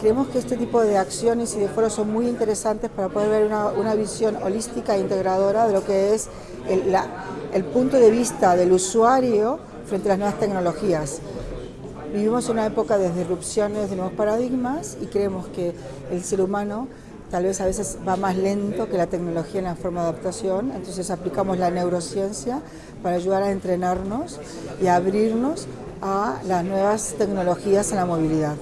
creemos que este tipo de acciones y de foros son muy interesantes para poder ver una, una visión holística e integradora de lo que es el, el punto de vista del usuario frente a las nuevas tecnologías. Vivimos una época de disrupciones de nuevos paradigmas y creemos que el ser humano tal vez a veces va más lento que la tecnología en la forma de adaptación, entonces aplicamos la neurociencia para ayudar a entrenarnos y a abrirnos a las nuevas tecnologías en la movilidad.